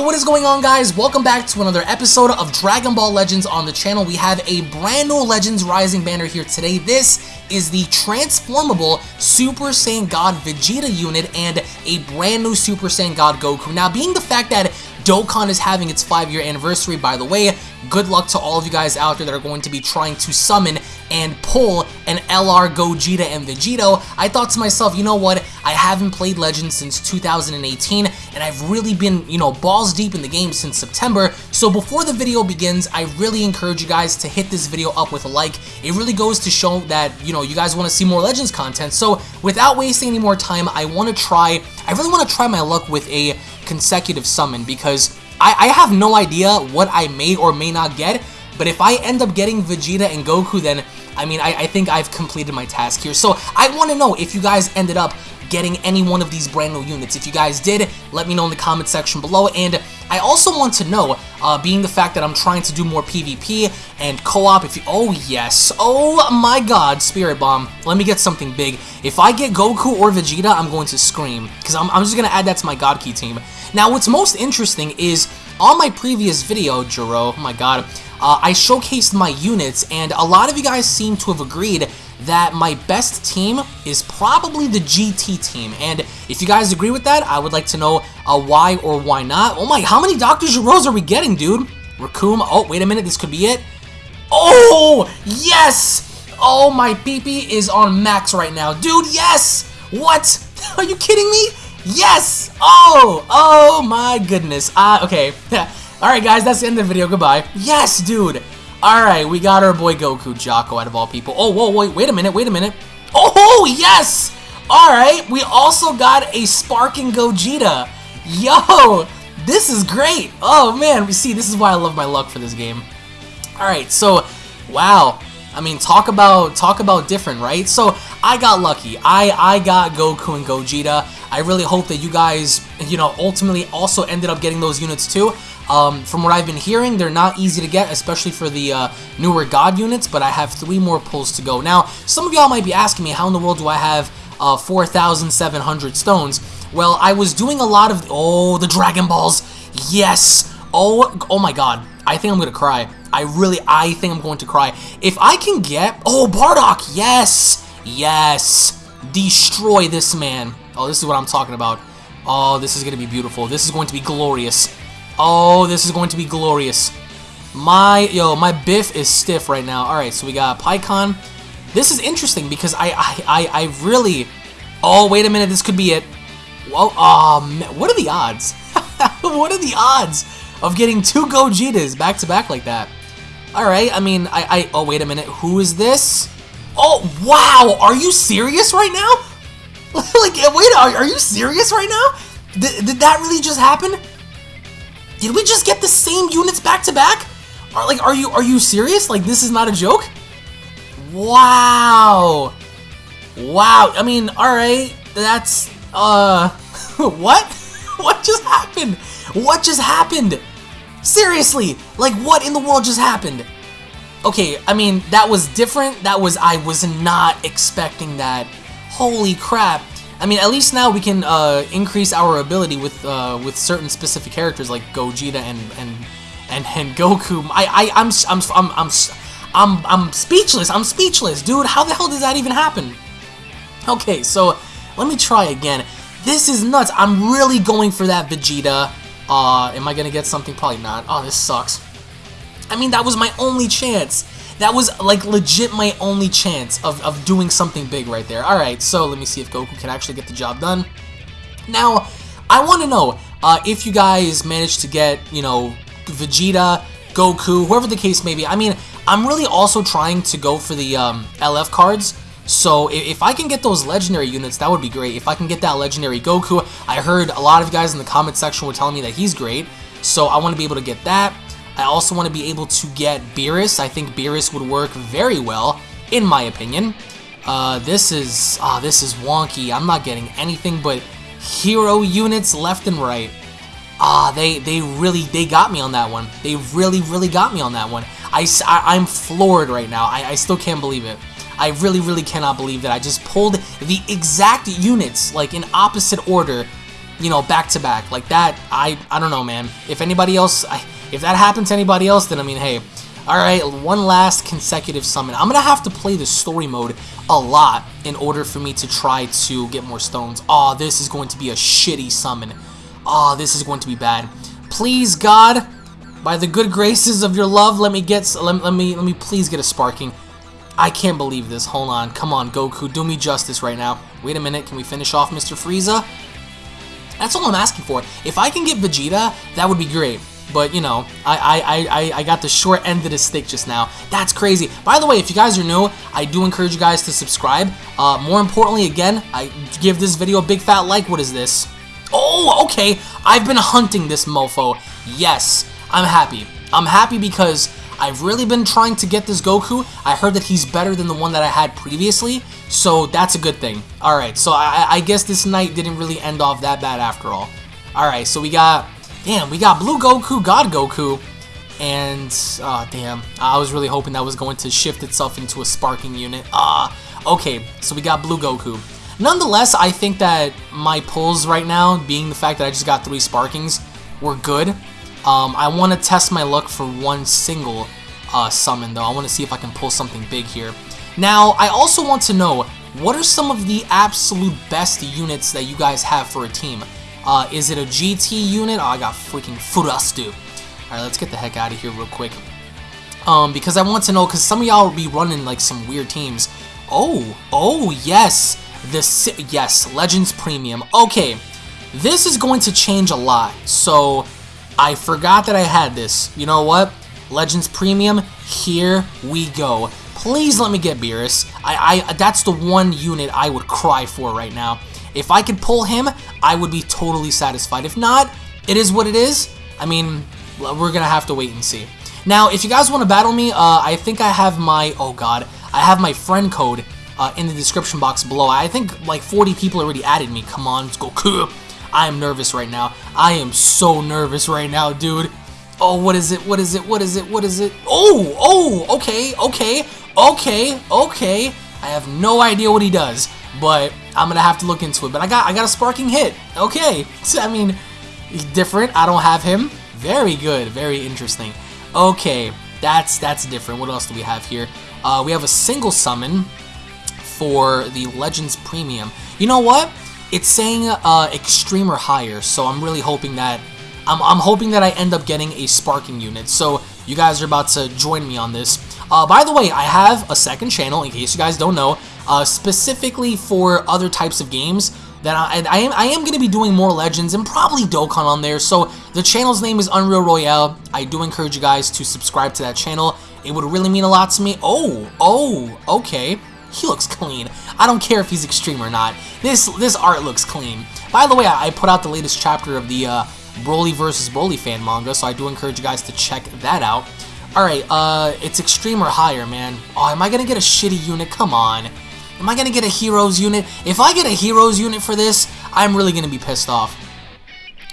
What is going on guys? Welcome back to another episode of Dragon Ball Legends on the channel. We have a brand new Legends Rising banner here today. This is the transformable Super Saiyan God Vegeta unit and a brand new Super Saiyan God Goku. Now, being the fact that Dokkan is having its 5-year anniversary, by the way, good luck to all of you guys out there that are going to be trying to summon and pull an LR Gogeta and Vegito, I thought to myself, you know what, I haven't played Legends since 2018, and I've really been, you know, balls deep in the game since September, so before the video begins, I really encourage you guys to hit this video up with a like. It really goes to show that, you know, you guys want to see more Legends content, so without wasting any more time, I want to try, I really want to try my luck with a consecutive summon, because I, I have no idea what I may or may not get, but if I end up getting Vegeta and Goku, then I mean, I, I think I've completed my task here. So I want to know if you guys ended up getting any one of these brand new units. If you guys did, let me know in the comment section below. And I also want to know, uh, being the fact that I'm trying to do more PvP and co-op, if you- oh yes, oh my god, Spirit Bomb, let me get something big. If I get Goku or Vegeta, I'm going to scream, because I'm, I'm just going to add that to my God Ki team. Now, what's most interesting is, on my previous video, Jiro, oh my god, uh, I showcased my units, and a lot of you guys seem to have agreed that my best team is probably the GT team. And if you guys agree with that, I would like to know uh, why or why not. Oh my, how many Dr. Geros are we getting, dude? Raccoon, oh, wait a minute, this could be it. Oh, yes! Oh, my PP is on max right now. Dude, yes! What? Are you kidding me? Yes! Oh, oh my goodness. Uh, okay. Alright, guys, that's the end of the video. Goodbye. Yes, dude! Alright, we got our boy Goku, Jocko, out of all people. Oh, whoa, wait, wait a minute, wait a minute. Oh, yes! Alright, we also got a Sparking Gogeta. Yo, this is great. Oh, man, we see, this is why I love my luck for this game. Alright, so, wow. I mean, talk about talk about different, right? So, I got lucky. I, I got Goku and Gogeta. I really hope that you guys, you know, ultimately also ended up getting those units too. Um, from what I've been hearing, they're not easy to get, especially for the uh, newer God units, but I have three more pulls to go. Now, some of y'all might be asking me, how in the world do I have uh, 4,700 stones? Well, I was doing a lot of... Oh, the Dragon Balls! Yes! Oh, oh my god. I think I'm to cry. I really, I think I'm going to cry. If I can get... Oh, Bardock! Yes! Yes! Destroy this man. Oh, this is what I'm talking about. Oh, this is to be beautiful. This is going to be glorious. Oh, this is going to be glorious. My, yo, my biff is stiff right now. Alright, so we got Pikkon. This is interesting because I, I, I, I really... Oh, wait a minute, this could be it. Whoa, oh, man, what are the odds? what are the odds of getting two Gogetas back to back like that? Alright, I mean, I, I, oh, wait a minute, who is this? Oh, wow, are you serious right now? like, wait, are, are you serious right now? Did that really just happen? Did we just get the same units back to back? Are like are you are you serious? Like this is not a joke? Wow. Wow. I mean, all right. That's uh what? What just happened? What just happened? Seriously, like what in the world just happened? Okay, I mean, that was different. That was I was not expecting that. Holy crap. I mean, at least now we can uh, increase our ability with uh, with certain specific characters like Gogeta and and and, and Goku. I I I'm I'm I'm I'm I'm I'm speechless. I'm speechless, dude. How the hell does that even happen? Okay, so let me try again. This is nuts. I'm really going for that Vegeta. Uh, am I gonna get something? Probably not. Oh, this sucks. I mean, that was my only chance. That was, like, legit my only chance of, of doing something big right there. Alright, so let me see if Goku can actually get the job done. Now, I want to know uh, if you guys managed to get, you know, Vegeta, Goku, whoever the case may be. I mean, I'm really also trying to go for the um, LF cards. So if, if I can get those legendary units, that would be great. If I can get that legendary Goku, I heard a lot of guys in the comment section were telling me that he's great. So I want to be able to get that. I also want to be able to get Beerus. I think Beerus would work very well, in my opinion. Uh, this is, ah, oh, this is wonky. I'm not getting anything but hero units left and right. Ah, they, they really, they got me on that one. They really, really got me on that one. I, I, am floored right now. I, I still can't believe it. I really, really cannot believe that I just pulled the exact units, like in opposite order, you know, back to back. Like that, I I don't know, man. If anybody else, I, if that happened to anybody else, then I mean, hey. Alright, one last consecutive summon. I'm gonna have to play the story mode a lot in order for me to try to get more stones. Oh, this is going to be a shitty summon. Oh, this is going to be bad. Please, God, by the good graces of your love, let me get let, let me let me please get a sparking. I can't believe this. Hold on. Come on, Goku. Do me justice right now. Wait a minute. Can we finish off Mr. Frieza? That's all I'm asking for. If I can get Vegeta, that would be great. But, you know, I, I, I, I got the short end of the stick just now. That's crazy. By the way, if you guys are new, I do encourage you guys to subscribe. Uh, more importantly, again, I give this video a big fat like. What is this? Oh, okay. I've been hunting this mofo. Yes, I'm happy. I'm happy because I've really been trying to get this Goku. I heard that he's better than the one that I had previously, so that's a good thing. Alright, so I, I guess this night didn't really end off that bad after all. Alright, so we got, damn, we got Blue Goku, God Goku, and, oh, damn, I was really hoping that was going to shift itself into a sparking unit. Ah, uh, okay, so we got Blue Goku. Nonetheless, I think that my pulls right now, being the fact that I just got three sparkings, were good. Um, I want to test my luck for one single uh, summon, though. I want to see if I can pull something big here. Now, I also want to know, what are some of the absolute best units that you guys have for a team? Uh, is it a GT unit? Oh, I got freaking Furastu. Alright, let's get the heck out of here real quick. Um, because I want to know, because some of y'all will be running, like, some weird teams. Oh, oh, yes. The, yes, Legends Premium. Okay, this is going to change a lot. So, I forgot that I had this. You know what? Legends Premium, here we go. Please let me get Beerus. I, I, that's the one unit I would cry for right now. If I could pull him, I would be totally satisfied. If not, it is what it is. I mean, we're gonna have to wait and see. Now, if you guys want to battle me, uh, I think I have my, oh god, I have my friend code uh, in the description box below. I think like 40 people already added me. Come on, let's go. I am nervous right now. I am so nervous right now, dude. Oh, what is it? What is it? What is it? What is it? Oh, oh, okay, okay, okay, okay. I have no idea what he does, but I'm gonna have to look into it. But I got, I got a sparking hit. Okay, so, I mean, different. I don't have him. Very good. Very interesting. Okay, that's that's different. What else do we have here? Uh, we have a single summon for the Legends Premium. You know what? It's saying uh, extreme or higher, so I'm really hoping that I'm, I'm hoping that I end up getting a sparking unit. So you guys are about to join me on this. Uh, by the way, I have a second channel, in case you guys don't know, uh, specifically for other types of games that I, I am I am going to be doing more Legends and probably Dokkan on there. So the channel's name is Unreal Royale. I do encourage you guys to subscribe to that channel. It would really mean a lot to me. Oh, oh, okay. He looks clean. I don't care if he's extreme or not. This this art looks clean. By the way, I, I put out the latest chapter of the uh, Broly versus Broly fan manga, so I do encourage you guys to check that out. Alright, uh, it's extreme or higher, man. Oh, am I gonna get a shitty unit? Come on. Am I gonna get a heroes unit? If I get a heroes unit for this, I'm really gonna be pissed off.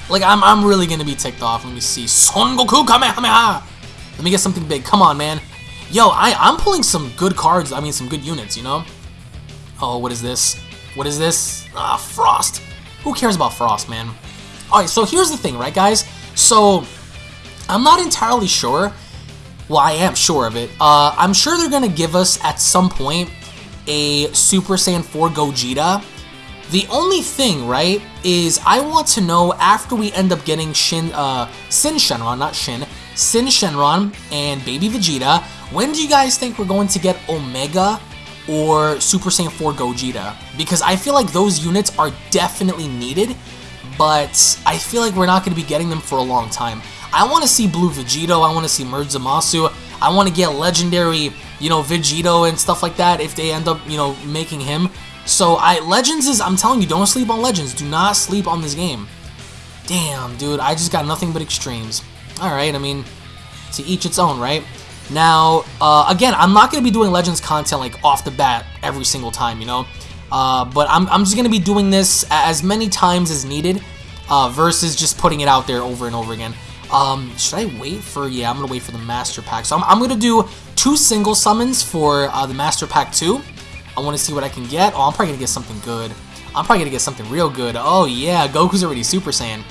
Like, I'm, I'm really gonna be ticked off. Let me see. Son Goku Kamehameha! Let me get something big. Come on, man. Yo, I, I'm pulling some good cards. I mean, some good units, you know? Oh, what is this? What is this? Ah, Frost. Who cares about Frost, man? Alright, so here's the thing, right, guys? So, I'm not entirely sure. Well, I am sure of it. Uh, I'm sure they're going to give us, at some point, a Super Saiyan 4 Gogeta. The only thing, right, is I want to know after we end up getting Shin, uh, Syn Shenron, not Shin, Syn Shenron and Baby Vegeta, when do you guys think we're going to get Omega or Super Saiyan 4 Gogeta? Because I feel like those units are definitely needed but I feel like we're not going to be getting them for a long time. I want to see Blue Vegito, I want to see Merge Zamasu, I want to get Legendary, you know, Vegito and stuff like that if they end up, you know, making him. So, I Legends is, I'm telling you, don't sleep on Legends. Do not sleep on this game. Damn, dude, I just got nothing but extremes. Alright, I mean, to each its own, right? Now, uh, again, I'm not going to be doing Legends content, like, off the bat every single time, you know? Uh, but I'm, I'm just going to be doing this as many times as needed uh, versus just putting it out there over and over again. Um, should I wait for... Yeah, I'm going to wait for the Master Pack. So I'm, I'm going to do two single summons for uh, the Master Pack 2. I want to see what I can get. Oh, I'm probably going to get something good. I'm probably gonna get something real good. Oh yeah, Goku's already Super Saiyan.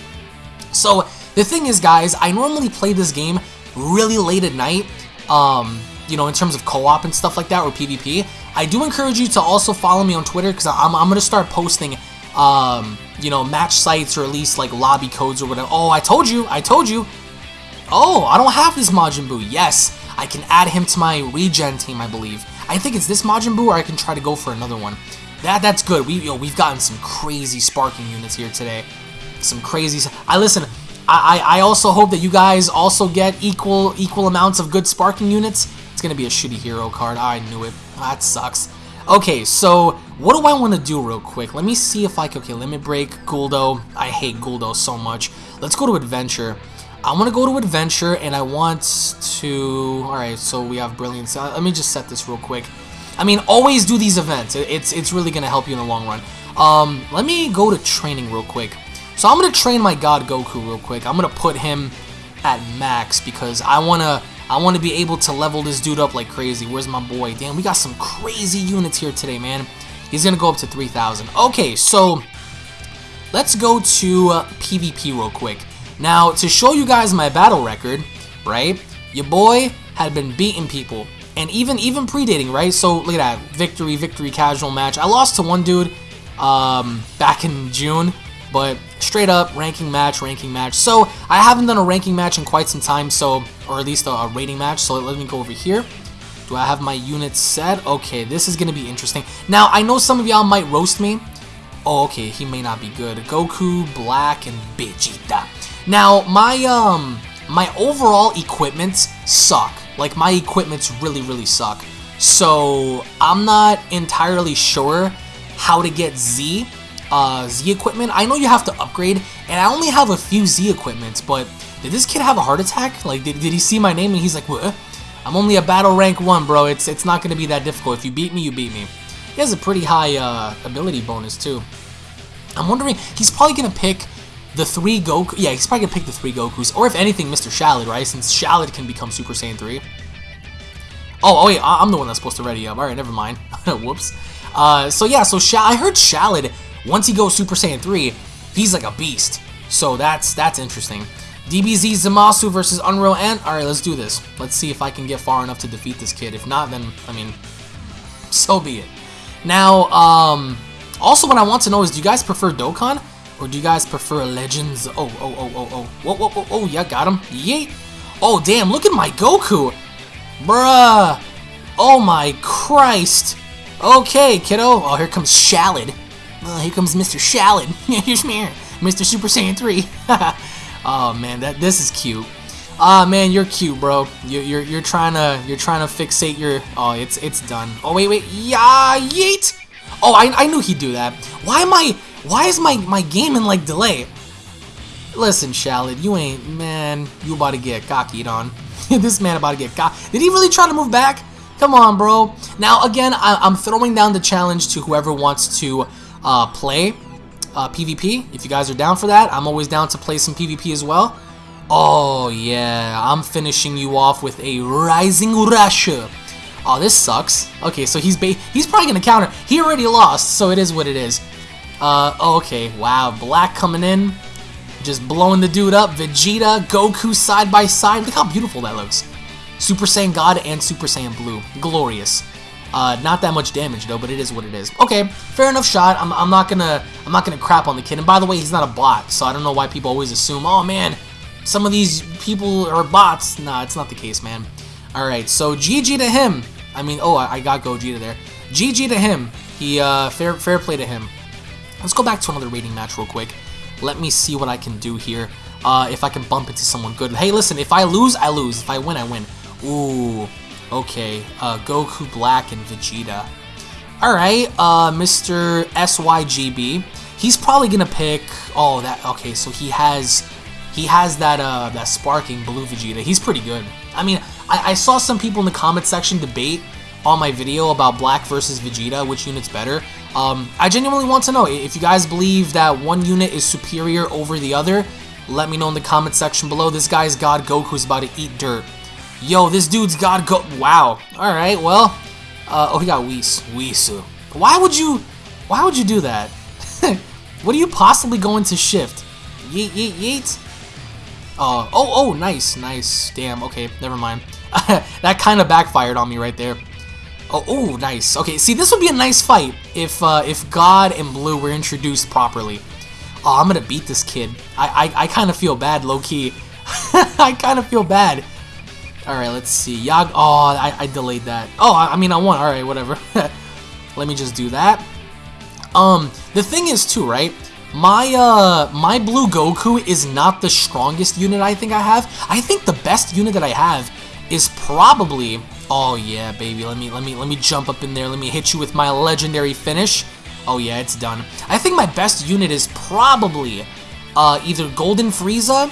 So the thing is, guys, I normally play this game really late at night, um, you know, in terms of co-op and stuff like that, or PvP. I do encourage you to also follow me on Twitter, because I'm, I'm going to start posting, um, you know, match sites, or at least, like, lobby codes or whatever. Oh, I told you, I told you. Oh, I don't have this Majin Buu. Yes, I can add him to my regen team, I believe. I think it's this Majin Buu, or I can try to go for another one. That That's good. We, we've gotten some crazy sparking units here today. Some crazy... I listen, I, I also hope that you guys also get equal equal amounts of good sparking units. It's going to be a shitty hero card. I knew it. That sucks. Okay, so what do I want to do real quick? Let me see if I can... Okay, let me Break, Guldo. I hate Guldo so much. Let's go to Adventure. I want to go to Adventure, and I want to... Alright, so we have Brilliance. Uh, let me just set this real quick. I mean, always do these events. It's, it's really going to help you in the long run. Um, let me go to Training real quick. So I'm going to train my God Goku real quick. I'm going to put him at max because I want to I want to be able to level this dude up like crazy. Where's my boy? Damn, we got some crazy units here today, man. He's going to go up to 3,000. Okay, so let's go to uh, PvP real quick. Now, to show you guys my battle record, right, your boy had been beating people. And even even predating, right? So, look at that. Victory, victory, casual match. I lost to one dude um, back in June. But straight up, ranking match, ranking match. So, I haven't done a ranking match in quite some time, so, or at least a, a rating match, so let me go over here. Do I have my units set? Okay, this is going to be interesting. Now, I know some of y'all might roast me. Oh, okay, he may not be good. Goku, Black, and Vegeta. Now, my, um, my overall equipments suck. Like, my equipments really, really suck. So, I'm not entirely sure how to get Z uh, Z equipment. I know you have to upgrade, and I only have a few Z equipments, but did this kid have a heart attack? Like, did, did he see my name and he's like, what? I'm only a battle rank 1, bro. It's it's not going to be that difficult. If you beat me, you beat me. He has a pretty high uh, ability bonus, too. I'm wondering, he's probably going to pick the three Goku. Yeah, he's probably going to pick the three Gokus. Or if anything, Mr. Shallot, right? Since Shallot can become Super Saiyan 3. Oh, oh, wait, I'm the one that's supposed to ready up. Alright, never mind. Whoops. Uh, so, yeah, so I heard Shallot once he goes Super Saiyan 3, he's like a beast. So that's that's interesting. DBZ Zamasu versus Unreal Ant. Alright, let's do this. Let's see if I can get far enough to defeat this kid. If not, then, I mean, so be it. Now, um, also what I want to know is, do you guys prefer Dokkan? Or do you guys prefer Legends? Oh, oh, oh, oh, oh. Whoa, whoa, whoa, oh, yeah, got him. Yeet. Oh, damn, look at my Goku. Bruh. Oh, my Christ. Okay, kiddo. Oh, here comes Shallot. Oh, here comes Mr. Shallot. Here's me, Mr. Super Saiyan 3. oh man, that this is cute. Ah oh, man, you're cute, bro. You're, you're you're trying to you're trying to fixate your. Oh, it's it's done. Oh wait wait yeah yeet. Oh, I I knew he'd do that. Why am I? Why is my my game in like delay? Listen, Shallot, you ain't man. You about to get cockied on. this man about to get cock. Did he really try to move back? Come on, bro. Now again, I, I'm throwing down the challenge to whoever wants to uh, play uh, PvP. If you guys are down for that, I'm always down to play some PvP as well. Oh, yeah, I'm finishing you off with a Rising Rush. Oh, this sucks. Okay, so he's he's probably going to counter. He already lost, so it is what it is. Uh, okay, wow, Black coming in. Just blowing the dude up. Vegeta, Goku side by side. Look how beautiful that looks. Super Saiyan God and Super Saiyan Blue. Glorious. Uh, not that much damage though, but it is what it is. Okay, fair enough shot. I'm, I'm not gonna I'm not gonna crap on the kid. And by the way, he's not a bot, so I don't know why people always assume, oh man, some of these people are bots. Nah, it's not the case, man. All right, so GG to him. I mean, oh, I, I got Gogeta there. GG to him. He uh, fair fair play to him. Let's go back to another rating match real quick. Let me see what I can do here. Uh, if I can bump into someone good. Hey, listen, if I lose, I lose. If I win, I win. Ooh. Okay, uh, Goku Black and Vegeta. Alright, uh, Mr. SYGB. He's probably gonna pick... Oh, that... Okay, so he has... He has that, uh, that sparking blue Vegeta. He's pretty good. I mean, I, I saw some people in the comment section debate on my video about Black versus Vegeta, which unit's better. Um, I genuinely want to know, if you guys believe that one unit is superior over the other, let me know in the comment section below. This guy's God Goku's about to eat dirt. Yo, this dude's got go- Wow. Alright, well. Uh, oh, he got Whis. Whis. Why would you... Why would you do that? what are you possibly going to shift? Yeet, yeet, yeet. Uh, oh, oh, nice, nice. Damn, okay, never mind. that kind of backfired on me right there. Oh, oh, nice. Okay, see, this would be a nice fight if uh, if God and Blue were introduced properly. Oh, I'm gonna beat this kid. I I, I kind of feel bad, low key. I kind of feel bad. All right, let's see. Yag. Oh, I, I delayed that. Oh, I, I mean, I won. All right, whatever. Let me just do that. Um, the thing is too, right? My uh my blue Goku is not the strongest unit I think I have. I think the best unit that I have is probably Oh yeah, baby. Let me let me let me jump up in there. Let me hit you with my legendary finish. Oh yeah, it's done. I think my best unit is probably uh, either Golden Frieza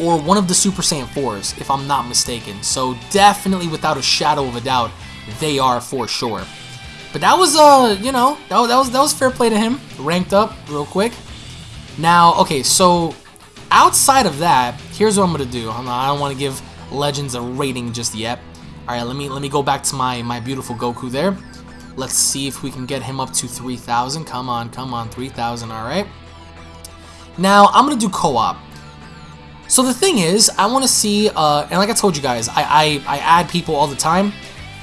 or one of the Super Saiyan 4s, if I'm not mistaken. So definitely, without a shadow of a doubt, they are for sure. But that was, uh, you know, that was, that was, that was fair play to him. Ranked up real quick. Now, okay, so outside of that, here's what I'm gonna do. I don't want to give Legends a rating just yet. All right, let me let me go back to my my beautiful Goku there. Let's see if we can get him up to 3,000. Come on, come on, 3,000. All right. Now I'm gonna do co-op. So the thing is, I want to see, uh, and like I told you guys, I, I I add people all the time.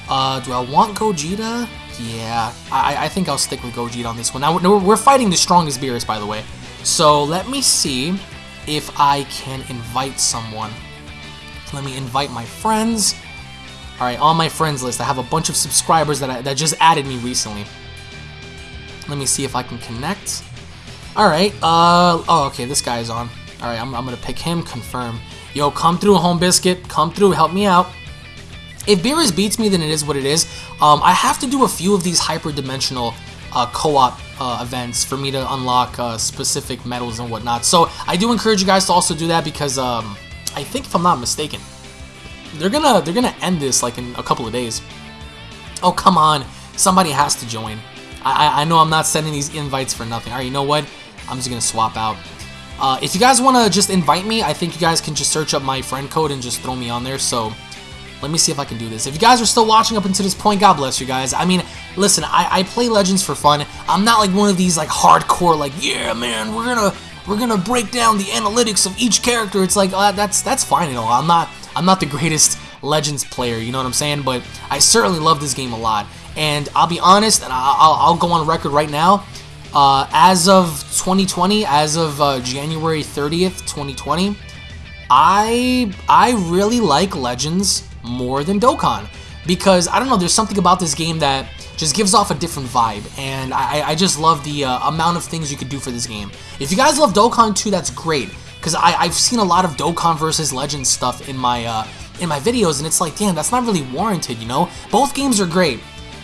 Uh, do I want Gogeta? Yeah, I, I think I'll stick with Gogeta on this one. Now, we're, we're fighting the strongest Beerus, by the way. So, let me see if I can invite someone. Let me invite my friends. Alright, on my friends list, I have a bunch of subscribers that, I, that just added me recently. Let me see if I can connect. Alright, uh, oh, okay, this guy's on. Alright, I'm, I'm gonna pick him, confirm. Yo, come through, Home Biscuit. Come through, help me out. If Beerus beats me, then it is what it is. Um, I have to do a few of these hyper-dimensional uh, co-op uh, events for me to unlock uh, specific medals and whatnot. So I do encourage you guys to also do that because um, I think, if I'm not mistaken, they're gonna they're gonna end this like in a couple of days. Oh come on, somebody has to join. I I know I'm not sending these invites for nothing. All right, you know what? I'm just gonna swap out. Uh, if you guys want to just invite me, I think you guys can just search up my friend code and just throw me on there. So let me see if I can do this. If you guys are still watching up until this point, God bless you guys. I mean, listen, I, I play Legends for fun. I'm not like one of these like hardcore, like, yeah, man, we're gonna we're gonna break down the analytics of each character. It's like uh, that's that's fine and all. I'm not I'm not the greatest Legends player, you know what I'm saying? But I certainly love this game a lot. And I'll be honest, and I'll, I'll go on record right now. Uh, as of 2020, as of uh, January 30th, 2020, I I really like Legends more than Dokkan because I don't know. There's something about this game that just gives off a different vibe, and I, I just love the uh, amount of things you could do for this game. If you guys love Dokkan 2, that's great because I've seen a lot of Dokkan versus Legends stuff in my uh, in my videos, and it's like, damn, that's not really warranted, you know? Both games are great,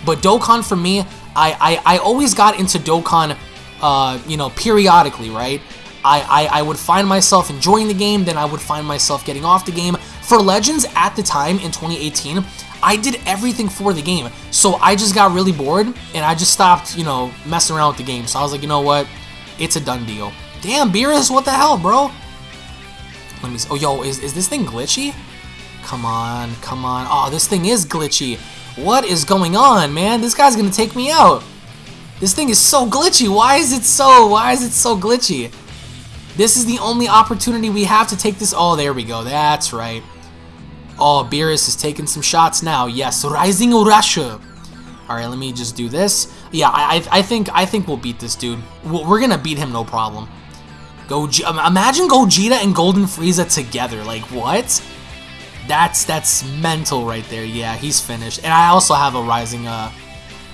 but Dokkan for me, I I, I always got into Dokkan, uh, you know, periodically, right? I, I, I would find myself enjoying the game, then I would find myself getting off the game. For Legends, at the time, in 2018, I did everything for the game. So I just got really bored, and I just stopped, you know, messing around with the game. So I was like, you know what? It's a done deal. Damn, Beerus, what the hell, bro? Let me see. Oh, yo, is, is this thing glitchy? Come on, come on. Oh, this thing is glitchy. What is going on, man? This guy's gonna take me out. This thing is so glitchy. Why is it so, why is it so glitchy? This is the only opportunity we have to take this. Oh, there we go. That's right. Oh, Beerus is taking some shots now. Yes, Rising Urasha. All right, let me just do this. Yeah, I, I think I think we'll beat this dude. We're gonna beat him, no problem. Go, imagine Gogeta and Golden Frieza together. Like what? That's that's mental right there. Yeah, he's finished. And I also have a rising uh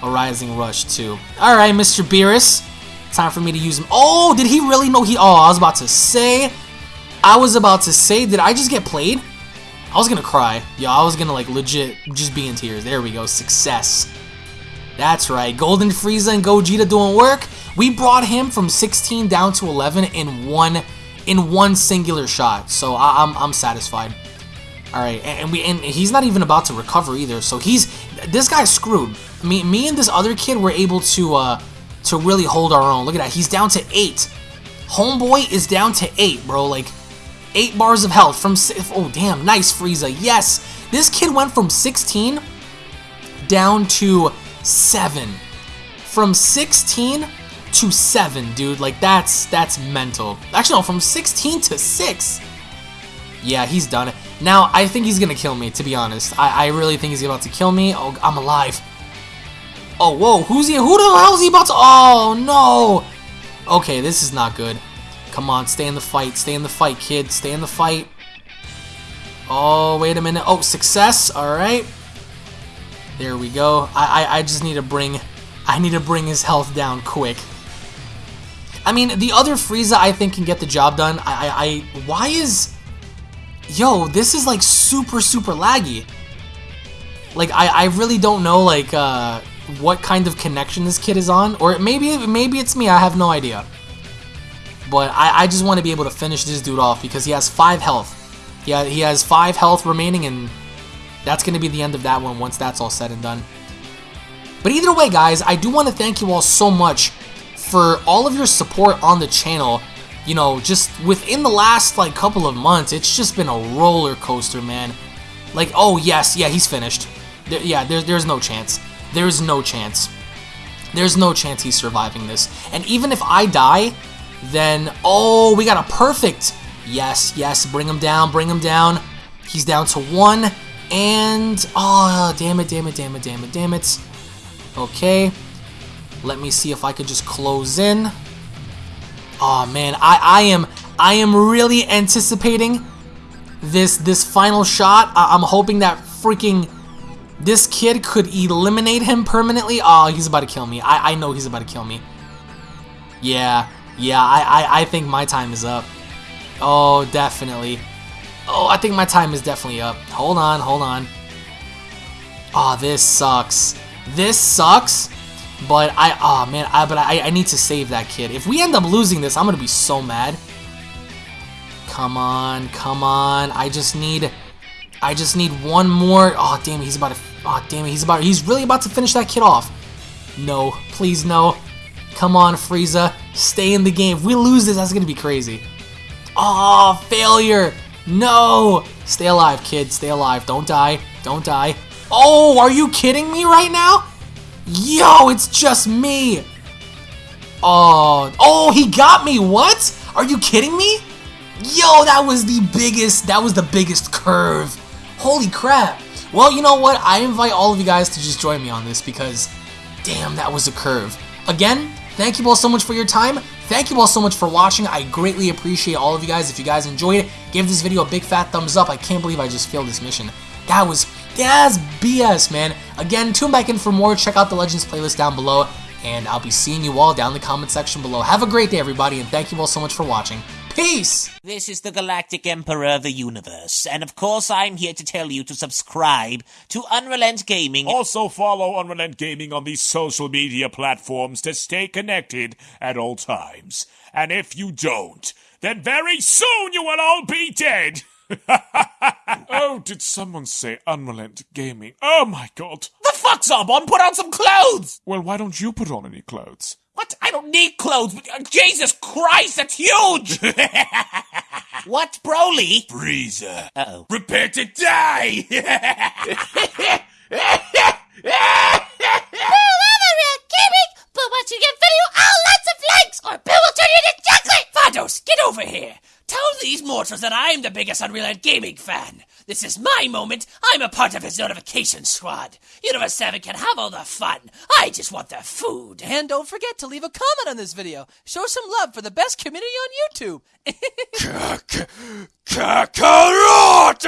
a rising rush too. All right, Mr. Beerus. Time for me to use him. Oh, did he really know he Oh, I was about to say I was about to say did I just get played? I was gonna cry. Yo, I was gonna like legit just be in tears. There we go. Success. That's right. Golden Frieza and Gogeta doing work. We brought him from 16 down to 11 in one in one singular shot. So I, I'm I'm satisfied. All right, and we and he's not even about to recover either. So he's this guy's screwed. Me me and this other kid were able to uh to really hold our own. Look at that. He's down to 8. Homeboy is down to 8, bro. Like 8 bars of health from Oh, damn. Nice Frieza. Yes. This kid went from 16 down to 7. From 16 to 7, dude. Like, that's that's mental. Actually, no, from 16 to 6. Yeah, he's done it. Now, I think he's gonna kill me, to be honest. I, I really think he's about to kill me. Oh, I'm alive. Oh, whoa, who's he? Who the hell is he about to? Oh, no. Okay, this is not good. Come on, stay in the fight. Stay in the fight, kid. Stay in the fight. Oh, wait a minute. Oh, success. All right. There we go. I, I, I just need to bring... I need to bring his health down quick. I mean, the other Frieza I think can get the job done. I, I, I why is... Yo, this is like super, super laggy. Like, I, I really don't know, like, uh, what kind of connection this kid is on. Or maybe, maybe it's me, I have no idea. But I, I just want to be able to finish this dude off because he has 5 health. Yeah, he has 5 health remaining and that's going to be the end of that one once that's all said and done. But either way, guys, I do want to thank you all so much for all of your support on the channel. You know, just within the last, like, couple of months, it's just been a roller coaster, man. Like, oh, yes, yeah, he's finished. There, yeah, there, there's no chance. There's no chance. There's no chance he's surviving this. And even if I die, then, oh, we got a perfect. Yes, yes, bring him down, bring him down. He's down to one. And, oh, damn it, damn it, damn it, damn it, damn it. Okay. Let me see if I could just close in. Oh man, I, I am I am really anticipating this this final shot. I, I'm hoping that freaking this kid could eliminate him permanently. Oh, he's about to kill me. I, I know he's about to kill me. Yeah, yeah, I, I, I think my time is up. Oh, definitely. Oh, I think my time is definitely up. Hold on, hold on. Oh, this sucks. This sucks, but I, oh man, I, but I, I need to save that kid. If we end up losing this, I'm gonna be so mad. Come on, come on. I just need, I just need one more. Oh damn he's about to, oh damn he's about, he's really about to finish that kid off. No, please no. Come on, Frieza, stay in the game. If we lose this, that's gonna be crazy. Oh, failure. No! Stay alive, kid. Stay alive. Don't die. Don't die. Oh, are you kidding me right now? Yo, it's just me. Oh, oh, he got me. What? Are you kidding me? Yo, that was the biggest, that was the biggest curve. Holy crap. Well, you know what? I invite all of you guys to just join me on this because, damn, that was a curve. Again, thank you all so much for your time. Thank you all so much for watching. I greatly appreciate all of you guys. If you guys enjoyed it, give this video a big fat thumbs up. I can't believe I just failed this mission. That was that's BS, man. Again, tune back in for more. Check out the Legends playlist down below, and I'll be seeing you all down in the comment section below. Have a great day, everybody, and thank you all so much for watching. Peace! This is the Galactic Emperor of the Universe, and of course I'm here to tell you to subscribe to Unrelent Gaming. Also follow Unrelent Gaming on these social media platforms to stay connected at all times. And if you don't, then very soon you will all be dead! oh, did someone say Unrelent Gaming? Oh my god. The fuck's up, on? Put on some clothes! Well, why don't you put on any clothes? What? I don't need clothes. Uh, Jesus Christ, that's huge! what, Broly? Frieza. Uh-oh. Prepare to die! But once you get video, oh, lots of likes, or Bill will turn you into chocolate! Vados, get over here! Tell that I'm the biggest Unreal Gaming fan. This is my moment. I'm a part of his notification squad. Universe 7 can have all the fun. I just want the food. And don't forget to leave a comment on this video. Show some love for the best community on YouTube. Kakarot!